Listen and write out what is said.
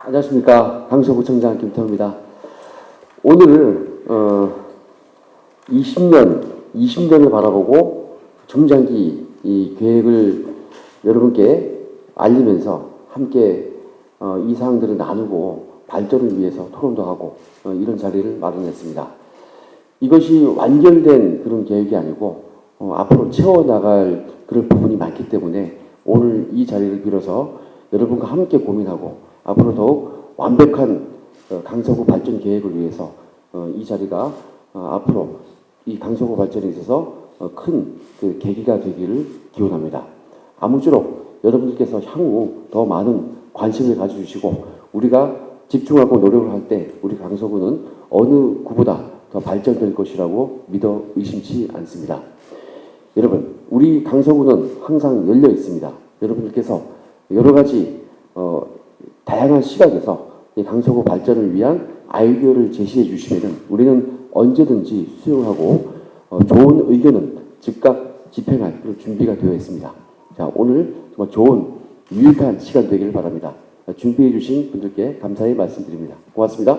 안녕하십니까 강서구청장 김태호입니다. 오늘 어, 20년, 20년을 바라보고 중장기 이 계획을 여러분께 알리면서 함께 어, 이 사항들을 나누고 발전을 위해서 토론도 하고 어, 이런 자리를 마련했습니다. 이것이 완결된 그런 계획이 아니고 어, 앞으로 채워나갈 그런 부분이 많기 때문에 오늘 이 자리를 빌어서 여러분과 함께 고민하고 앞으로 더욱 완벽한 어, 강서구 발전 계획을 위해서 어, 이 자리가 어, 앞으로 이 강서구 발전에 있어서 어, 큰그 계기가 되기를 기원합니다. 아무쪼록 여러분들께서 향후 더 많은 관심을 가져주시고 우리가 집중하고 노력을 할 때 우리 강서구는 어느 구보다 더 발전될 것이라고 믿어 의심치 않습니다. 여러분, 우리 강서구는 항상 열려 있습니다. 여러분들께서 여러 가지 어, 다양한 시각에서 이 강서구 발전을 위한 아이디어를 제시해 주시면 우리는 언제든지 수용하고 어, 좋은 의견은 즉각 집행할 준비가 되어 있습니다. 자, 오늘 정말 좋은 유익한 시간 되기를 바랍니다. 준비해 주신 분들께 감사의 말씀드립니다. 고맙습니다.